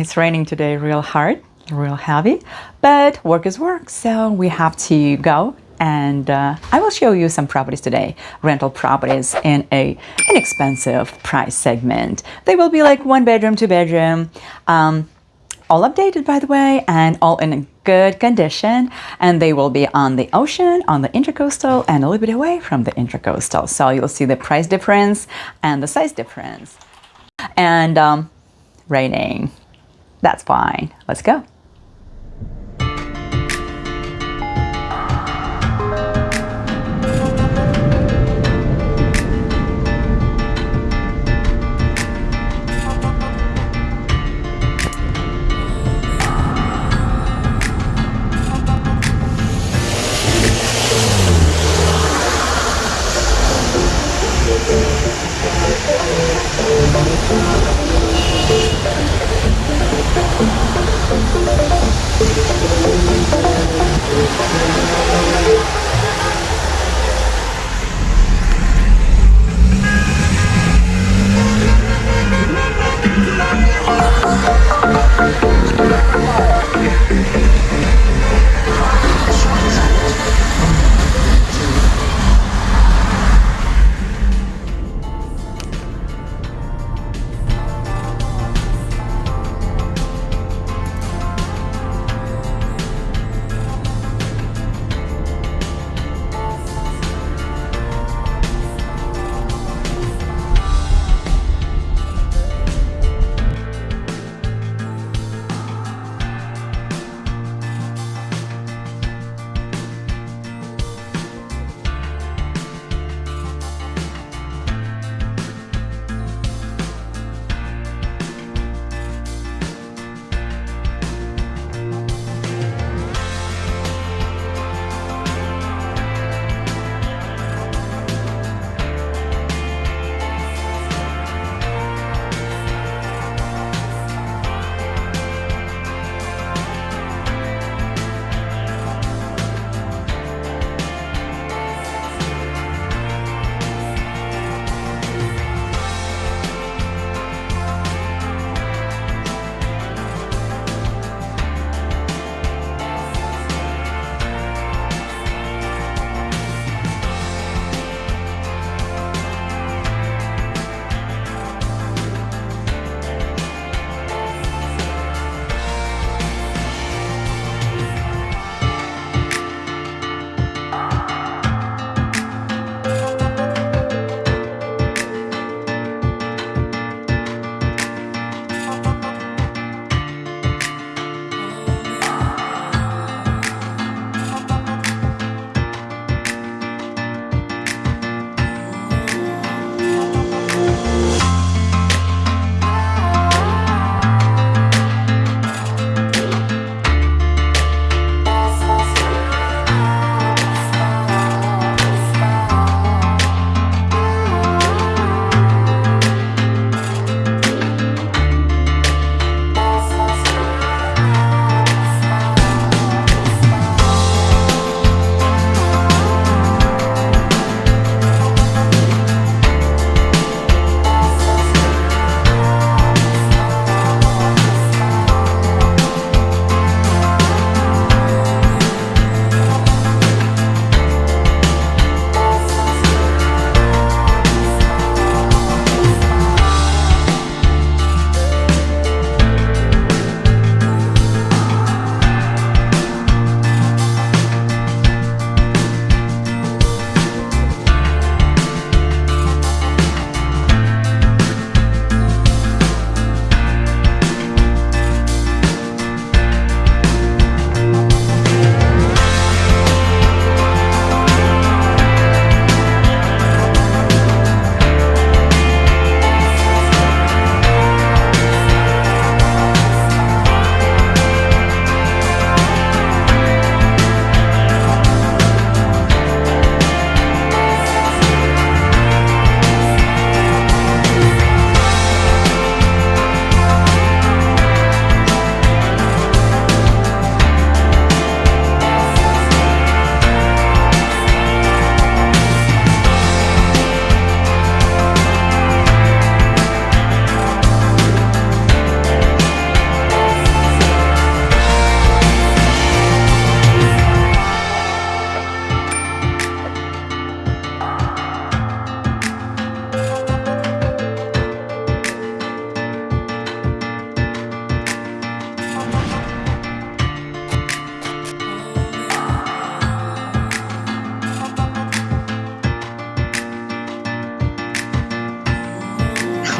It's raining today real hard, real heavy, but work is work, so we have to go and uh, I will show you some properties today, rental properties in a inexpensive price segment. They will be like one bedroom, two bedroom, um, all updated by the way, and all in a good condition. And they will be on the ocean, on the intercoastal, and a little bit away from the intercoastal. So you'll see the price difference and the size difference. And um, raining, that's fine. Let's go.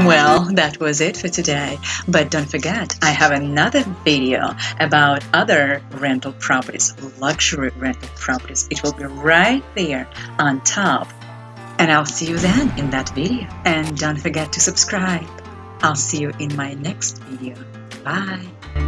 Well, that was it for today. But don't forget, I have another video about other rental properties, luxury rental properties. It will be right there on top. And I'll see you then in that video. And don't forget to subscribe. I'll see you in my next video. Bye.